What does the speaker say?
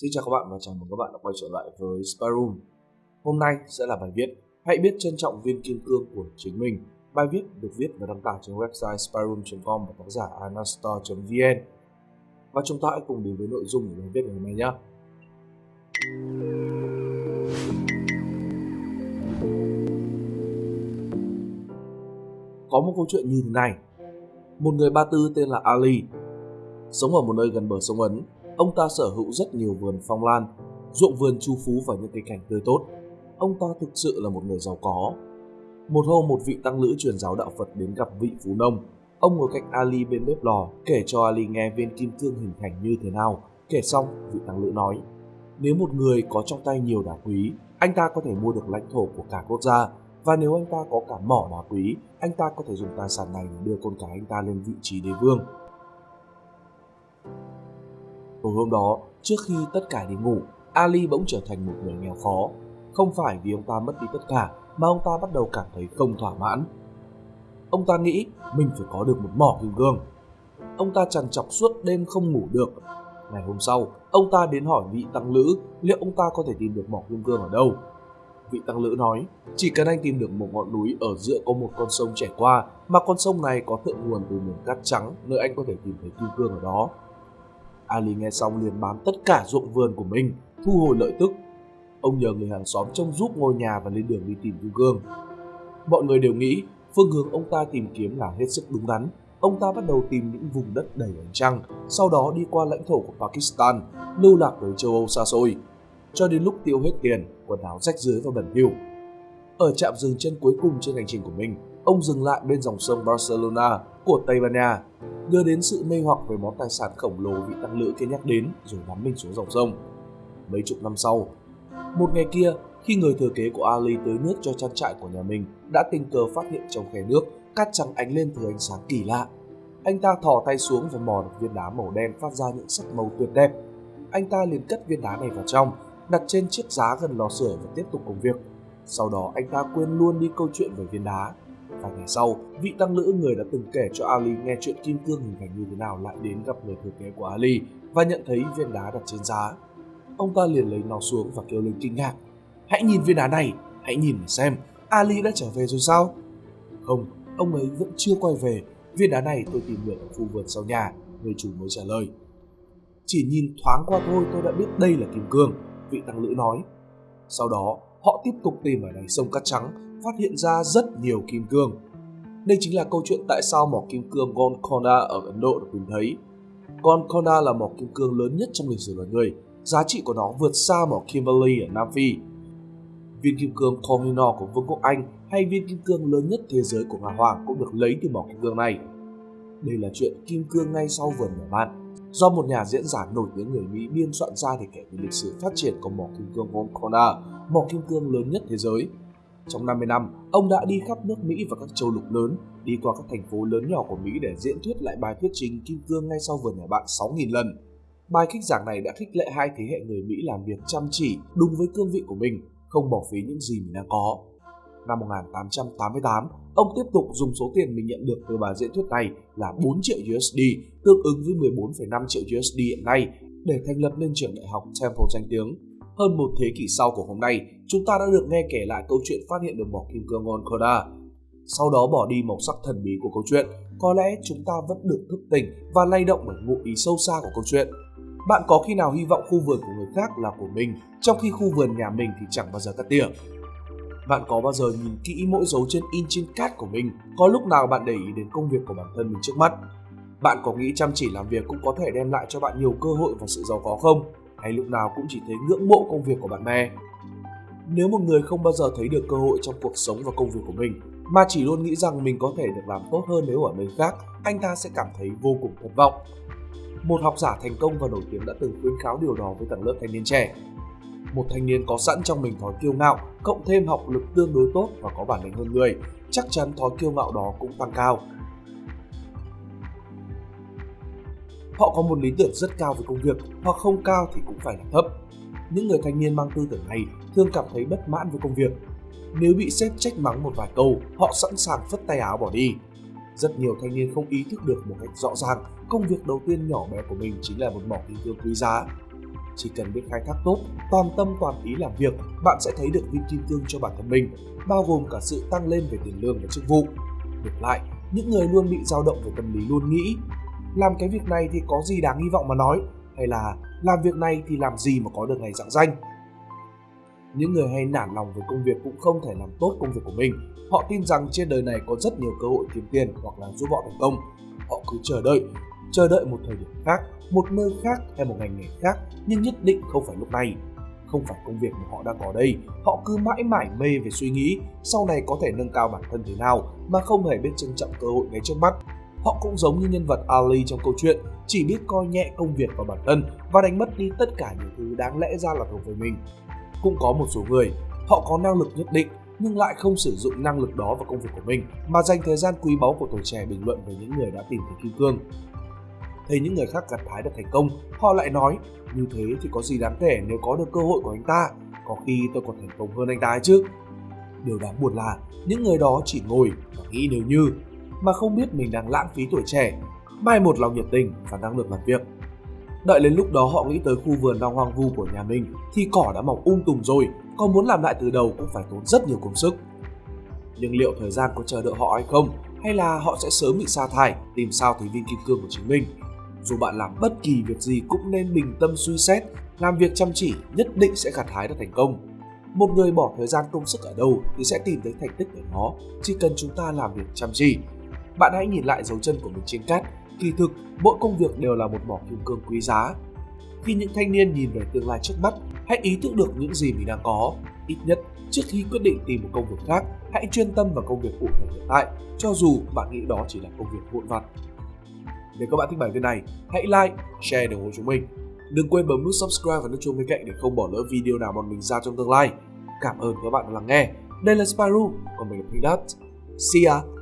Xin chào các bạn và chào mừng các bạn đã quay trở lại với Sparum. Hôm nay sẽ là bài viết Hãy biết trân trọng viên kim cương của chính mình. Bài viết được viết và đăng tải trên website Sparum.com và tác giả Anastor.vn Và chúng ta hãy cùng đến với nội dung của bài viết ngày hôm nay nhé. Có một câu chuyện như thế này. Một người ba tư tên là Ali, sống ở một nơi gần bờ sông Ấn Ông ta sở hữu rất nhiều vườn phong lan, ruộng vườn chu phú và những cây cảnh tươi tốt. Ông ta thực sự là một người giàu có. Một hôm một vị tăng lữ truyền giáo đạo Phật đến gặp vị phú nông. Ông ngồi cạnh Ali bên bếp lò, kể cho Ali nghe viên kim cương hình thành như thế nào. Kể xong, vị tăng lữ nói, nếu một người có trong tay nhiều đá quý, anh ta có thể mua được lãnh thổ của cả quốc gia. Và nếu anh ta có cả mỏ đá quý, anh ta có thể dùng tài sản này để đưa con cái anh ta lên vị trí đế vương. Tối hôm đó, trước khi tất cả đi ngủ, Ali bỗng trở thành một người nghèo khó. Không phải vì ông ta mất đi tất cả, mà ông ta bắt đầu cảm thấy không thỏa mãn. Ông ta nghĩ mình phải có được một mỏ kim cương. Ông ta trằn trọc suốt đêm không ngủ được. Ngày hôm sau, ông ta đến hỏi vị tăng lữ liệu ông ta có thể tìm được mỏ kim cương ở đâu. Vị tăng lữ nói, chỉ cần anh tìm được một ngọn núi ở giữa có một con sông chảy qua, mà con sông này có thượng nguồn từ miền cát trắng, nơi anh có thể tìm thấy kim cương ở đó. Ali nghe xong liền bán tất cả ruộng vườn của mình, thu hồi lợi tức. Ông nhờ người hàng xóm trông giúp ngôi nhà và lên đường đi tìm kim Gương. Mọi người đều nghĩ phương hướng ông ta tìm kiếm là hết sức đúng đắn. Ông ta bắt đầu tìm những vùng đất đầy ánh trăng, sau đó đi qua lãnh thổ của Pakistan, lưu lạc tới châu Âu xa xôi. Cho đến lúc tiêu hết tiền, quần áo rách dưới và bẩn thỉu. Ở trạm dừng chân cuối cùng trên hành trình của mình, ông dừng lại bên dòng sông Barcelona của Tây Ban Nha đưa đến sự mê hoặc về món tài sản khổng lồ vị tăng lữ kia nhắc đến rồi nắm mình xuống dòng sông. Mấy chục năm sau, một ngày kia, khi người thừa kế của Ali tới nước cho trang trại của nhà mình, đã tình cờ phát hiện trong khe nước cát trắng ánh lên từ ánh sáng kỳ lạ. Anh ta thò tay xuống và mò được viên đá màu đen phát ra những sắc màu tuyệt đẹp. Anh ta liền cất viên đá này vào trong, đặt trên chiếc giá gần lò sưởi và tiếp tục công việc. Sau đó anh ta quên luôn đi câu chuyện về viên đá Vài ngày sau, vị tăng lữ người đã từng kể cho Ali nghe chuyện kim cương hình thành như thế nào lại đến gặp người thừa kế của Ali và nhận thấy viên đá đặt trên giá. Ông ta liền lấy nó xuống và kêu lên kinh ngạc. Hãy nhìn viên đá này, hãy nhìn mà xem, Ali đã trở về rồi sao? Không, ông ấy vẫn chưa quay về. Viên đá này tôi tìm được ở khu vườn sau nhà, người chủ mới trả lời. Chỉ nhìn thoáng qua thôi tôi đã biết đây là kim cương, vị tăng lữ nói. Sau đó, họ tiếp tục tìm ở đáy sông cát trắng phát hiện ra rất nhiều kim cương. Đây chính là câu chuyện tại sao mỏ kim cương Golconda ở Ấn Độ được tìm thấy. Golconda là mỏ kim cương lớn nhất trong lịch sử loài người, giá trị của nó vượt xa mỏ Kimberley ở Nam Phi. Viên kim cương Kohinoor của Vương quốc Anh hay viên kim cương lớn nhất thế giới của Nga Hoàng cũng được lấy từ mỏ kim cương này. Đây là chuyện kim cương ngay sau vườn nhà bạn, do một nhà diễn giả nổi tiếng người Mỹ biên soạn ra để kể về lịch sử phát triển của mỏ kim cương Golconda, mỏ kim cương lớn nhất thế giới trong 50 năm, ông đã đi khắp nước Mỹ và các châu lục lớn, đi qua các thành phố lớn nhỏ của Mỹ để diễn thuyết lại bài thuyết trình Kim Cương ngay sau vườn nhà bạn 6.000 lần. Bài khích giảng này đã khích lệ hai thế hệ người Mỹ làm việc chăm chỉ, đúng với cương vị của mình, không bỏ phí những gì mình đang có. Năm 1888, ông tiếp tục dùng số tiền mình nhận được từ bài diễn thuyết này là 4 triệu USD, tương ứng với 14,5 triệu USD hiện nay, để thành lập nên trường đại học Temple danh tiếng hơn một thế kỷ sau của hôm nay, chúng ta đã được nghe kể lại câu chuyện phát hiện được mỏ kim cương Onkoda. Sau đó bỏ đi màu sắc thần bí của câu chuyện, có lẽ chúng ta vẫn được thức tỉnh và lay động bởi ngụ ý sâu xa của câu chuyện. Bạn có khi nào hy vọng khu vườn của người khác là của mình, trong khi khu vườn nhà mình thì chẳng bao giờ cắt tỉa? Bạn có bao giờ nhìn kỹ mỗi dấu chân in trên cát của mình, có lúc nào bạn để ý đến công việc của bản thân mình trước mắt? Bạn có nghĩ chăm chỉ làm việc cũng có thể đem lại cho bạn nhiều cơ hội và sự giàu có không? Hay lúc nào cũng chỉ thấy ngưỡng mộ công việc của bạn bè. Nếu một người không bao giờ thấy được cơ hội trong cuộc sống và công việc của mình, mà chỉ luôn nghĩ rằng mình có thể được làm tốt hơn nếu ở nơi khác, anh ta sẽ cảm thấy vô cùng thất vọng. Một học giả thành công và nổi tiếng đã từng khuyến cáo điều đó với tầng lớp thanh niên trẻ. Một thanh niên có sẵn trong mình thói kiêu ngạo, cộng thêm học lực tương đối tốt và có bản lĩnh hơn người, chắc chắn thói kiêu ngạo đó cũng tăng cao Họ có một lý tưởng rất cao về công việc hoặc không cao thì cũng phải là thấp. Những người thanh niên mang tư tưởng này thường cảm thấy bất mãn với công việc. Nếu bị sếp trách mắng một vài câu, họ sẵn sàng phất tay áo bỏ đi. Rất nhiều thanh niên không ý thức được một cách rõ ràng công việc đầu tiên nhỏ bé của mình chính là một mỏ kim cương quý giá. Chỉ cần biết khai thác tốt, toàn tâm toàn ý làm việc, bạn sẽ thấy được viên kim cương cho bản thân mình, bao gồm cả sự tăng lên về tiền lương và chức vụ. Ngược lại, những người luôn bị dao động về tâm lý luôn nghĩ làm cái việc này thì có gì đáng hy vọng mà nói? Hay là làm việc này thì làm gì mà có được ngày dạng danh? Những người hay nản lòng với công việc cũng không thể làm tốt công việc của mình. Họ tin rằng trên đời này có rất nhiều cơ hội kiếm tiền hoặc là giúp họ thành công. Họ cứ chờ đợi chờ đợi một thời điểm khác, một nơi khác hay một ngành nghề khác, nhưng nhất định không phải lúc này. Không phải công việc mà họ đang có đây. Họ cứ mãi mải mê về suy nghĩ, sau này có thể nâng cao bản thân thế nào mà không hề biết trân trọng cơ hội ngay trước mắt họ cũng giống như nhân vật Ali trong câu chuyện, chỉ biết coi nhẹ công việc và bản thân và đánh mất đi tất cả những thứ đáng lẽ ra là thuộc về mình. Cũng có một số người, họ có năng lực nhất định nhưng lại không sử dụng năng lực đó vào công việc của mình, mà dành thời gian quý báu của tuổi trẻ bình luận về những người đã tìm thấy kim cương. Thấy những người khác gặt hái được thành công, họ lại nói, như thế thì có gì đáng kể nếu có được cơ hội của anh ta? Có khi tôi còn thành công hơn anh ta ấy chứ. Điều đáng buồn là, những người đó chỉ ngồi và nghĩ nếu như mà không biết mình đang lãng phí tuổi trẻ, mai một lòng nhiệt tình và năng lực làm việc. Đợi đến lúc đó họ nghĩ tới khu vườn đang hoang vu của nhà mình thì cỏ đã mọc um tùm rồi còn muốn làm lại từ đầu cũng phải tốn rất nhiều công sức. Nhưng liệu thời gian có chờ đợi họ hay không, hay là họ sẽ sớm bị sa thải, tìm sao thấy viên kim cương của chính mình? Dù bạn làm bất kỳ việc gì cũng nên bình tâm suy xét, làm việc chăm chỉ nhất định sẽ gặt hái được thành công. Một người bỏ thời gian công sức ở đâu thì sẽ tìm thấy thành tích ở nó, chỉ cần chúng ta làm việc chăm chỉ bạn hãy nhìn lại dấu chân của mình trên cát. Kỳ thực, mỗi công việc đều là một mỏ kim cương quý giá. Khi những thanh niên nhìn về tương lai trước mắt, hãy ý thức được những gì mình đang có. Ít nhất, trước khi quyết định tìm một công việc khác, hãy chuyên tâm vào công việc cụ thể hiện tại, cho dù bạn nghĩ đó chỉ là công việc vụn vặt. Nếu các bạn thích bài viết này, hãy like, share để ủng hộ chúng mình. Đừng quên bấm nút subscribe và nút chuông bên cạnh để không bỏ lỡ video nào bọn mình ra trong tương lai. Cảm ơn các bạn đã lắng nghe. Đây là Spyro còn mình là Pink Dot see ya!